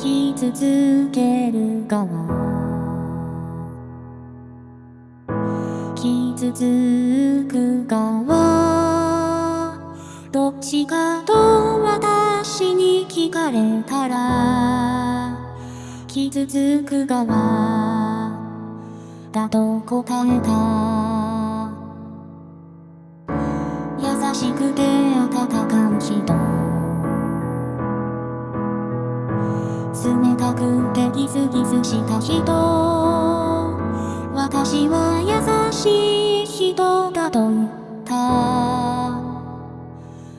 傷つける側傷つく側。どっちかと私に聞かれたら傷つく側。だと答えた優しくて温かう人冷たくてギスギスした人私は優しい人だと言った。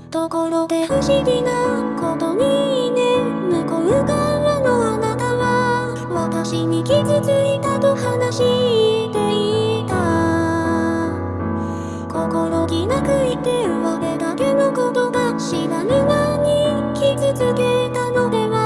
ところで不思議なことにね向こう側のあなたは私に傷ついたと話していた。心気なく言って我だけのことが知らぬ間に傷つけたのでは。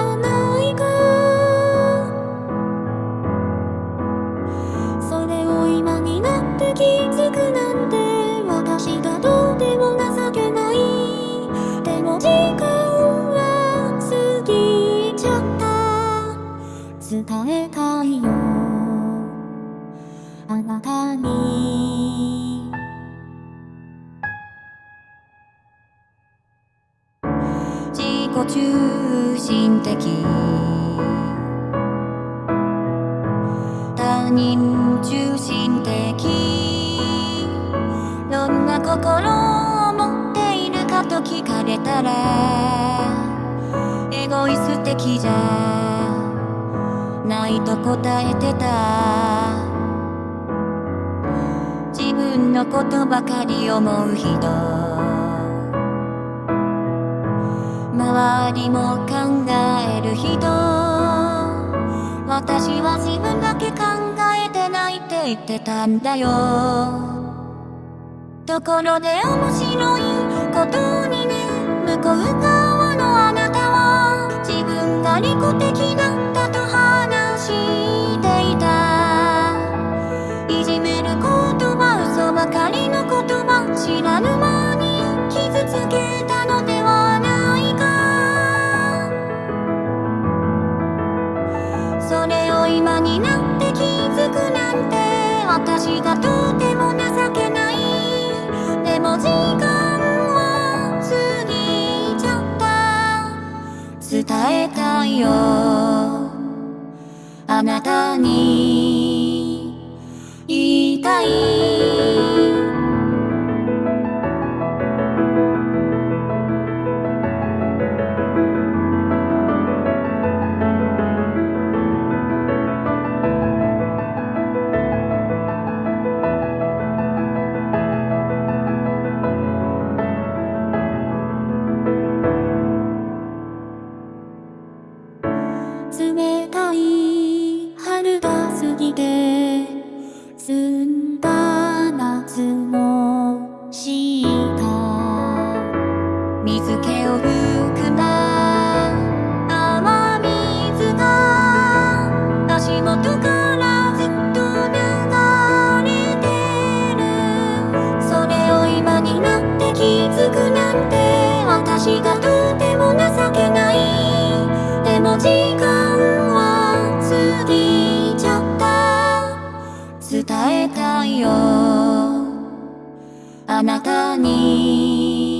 伝えたいよ。あなたに。自己中心的。他人中心的。どんな心を持っているかと聞かれたらエゴイス的じゃ。ないと答えてた。自分のことばかり思う人。周りも考える人。私は自分だけ考えてないって言ってたんだよ。ところで面白いことにね向こう側のいじめる言葉嘘ばかりの言葉知らぬ間に傷つけたのではないか。それを今になって気づくなんて私がとても情けない。でも時間は過ぎちゃった。伝えたいよ。あなたに。たい。冷時間は過ぎちゃった。伝えたいよ。あなたに。